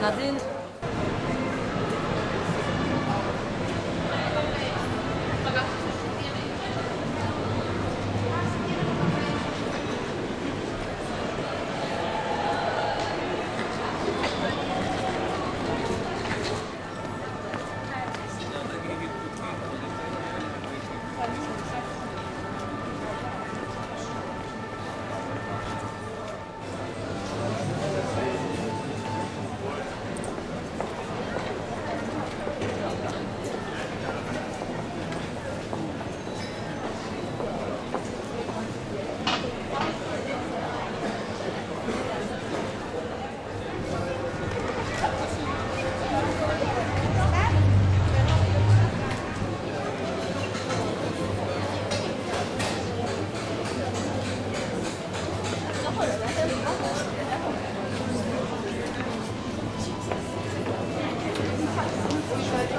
那边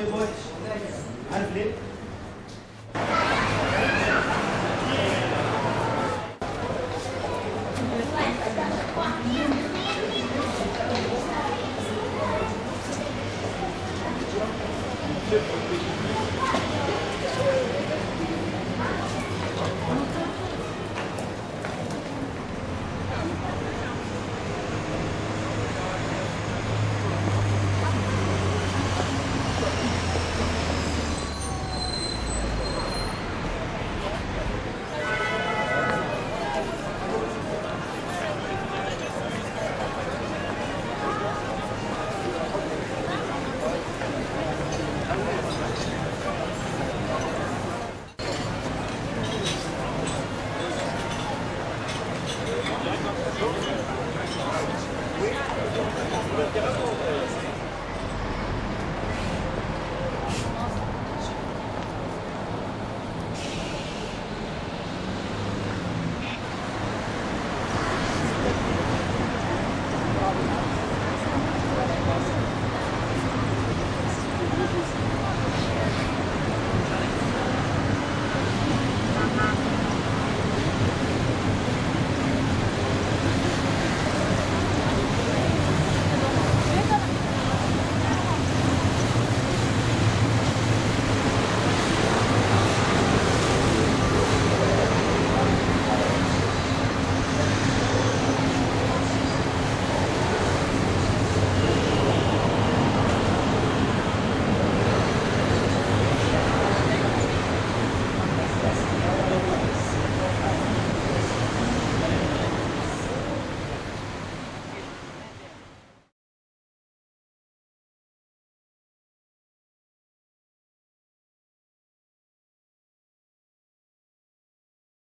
depois.